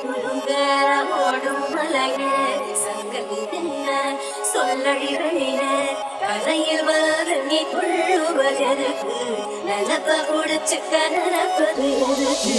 குலுங்க ஓடும் மலையே சங்கதி சொல்லழிகளின கரையில் வர கொள்ளுவதற்கு நிலப்ப எதுக்கு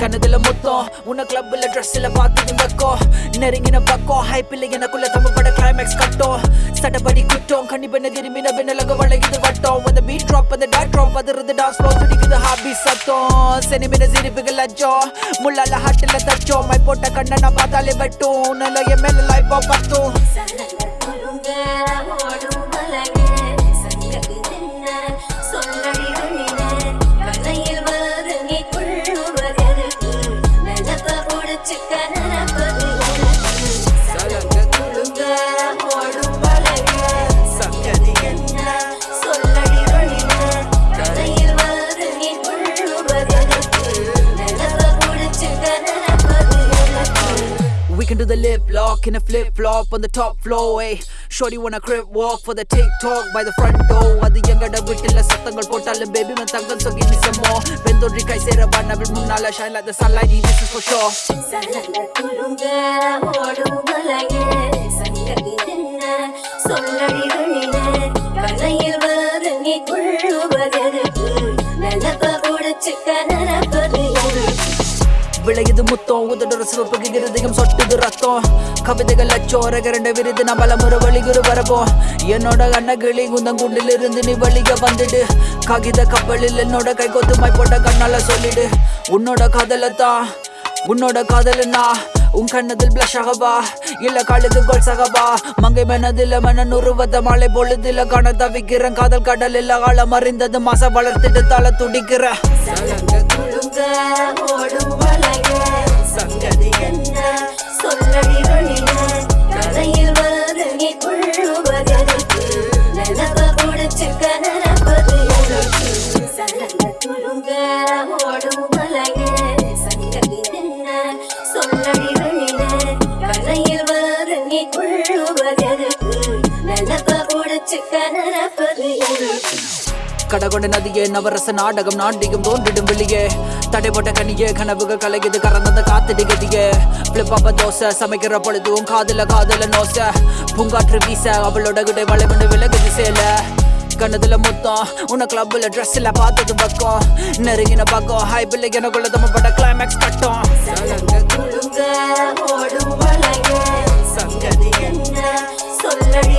கனதுல மொத்தம் உன கிளப்ல ட்ரெஸ்ல பார்த்து வெக்கம் நெருங்கின பக்கம் ஹைப்பில் எனக்குள்ள தமிழ் பட கிளைமேக்ஸ் கட்டும் சட்டப்படி குட்டம் கண்ணி பெண்ண திரும்பின பெண்ணலக வளையுது வட்டம். அந்த பீட் ட்ராப் அந்த டாட் ட்ராப் அதிர்றது டான்ஸ் ஃப்ளோ துடிக்குது ஹாபி சத்தம். சினிமின சிரிப்புகள் லஜ்ஜம் முள்ளால ஹாட்டில் தச்சோம். மை போட்ட கண்ணை நான் பார்த்தாலே வெட்டும். நல்ல என் மேல லைஃபா பார்த்தோம் எதுக்கு the lip lock in a flip flop on the top floor. Hey, shorty wanna crib walk for the TikTok by the front door. அது எங்கட வீட்டுல சத்தங்கள் போட்டாலும் baby man தங்கம் so give me some more. வெந்தோன்றி கை சேர பண்ணவில் முன்னால shine like the sunlight. This is for sure. விளையுது முத்தம். உதடுற சிவப்புக்கு இருதயம் சொட்டுது ரத்தம். கவிதைகள் அச்சோர கரண்ட விருது நான் பலமுறை வழிகுரு வரப்போம். என்னோட அண்ணகிளி குந்தங்குண்டில் இருந்து நீ வழிக வந்துடு. காகித கப்பலில் என்னோட கை கொத்துமாய் போட்ட கண்ணால சொல்லிடு. உன்னோட காதலத்தான் உன்னோட காதலனா உன் கண்ணதில் பிளஷ் ஆகவா? இல்ல கழுது கோல் சகவா? மங்கை மனதில் மனன் உருவத மாலை பொழுதில காண தவிக்கிறேன். காதல் கடல் இல்ல ஆழம் அறிந்தது மாச வளர்த்துட்டு தலை துடிக்கிற ஓடும் மலையே சங்கதி என்ன? சொல்லழிகளின கரையில் வர நீ கொள்ளுவதற்கு நிலப்ப குடிச்சுக்க நினைப்பது எதுக்கு சலங்க குலுங்க ஓடும் மலையே சங்கதி என்ன? சொல்லழிகளின கரையில் வர நீ கொள்ளுவதற்கு நிலப்ப குடிச்சுக்க நினைப்பது எதுக்கு கடகொண்ட நதியே நவரச நாடகம் நாட்டியும் தோன்றிடும் வெளியே. தடைப்பட்ட கனியே கனவுகள் கலகிது கறந்தந்த காத்தடி கதியே. பிளிப்பாப்ப தோசை சமைக்கிற பொழுதுவும் காதல காதல நோசை. பூங்காற்று வீச அவளோட கிட்ட வளைவனு விலகுது சேல. கண்ணதுல மொத்தம் உன கிளப்ல ட்ரெஸ்ல பார்த்தது பக்கம். நெருங்கின பக்கம் ஹைபில் எனக்குள்ள தம்ம பட்ட கிளைமேக்ஸ் கட்டம். ஓடும் சங்கதி என்ன சொல்லடி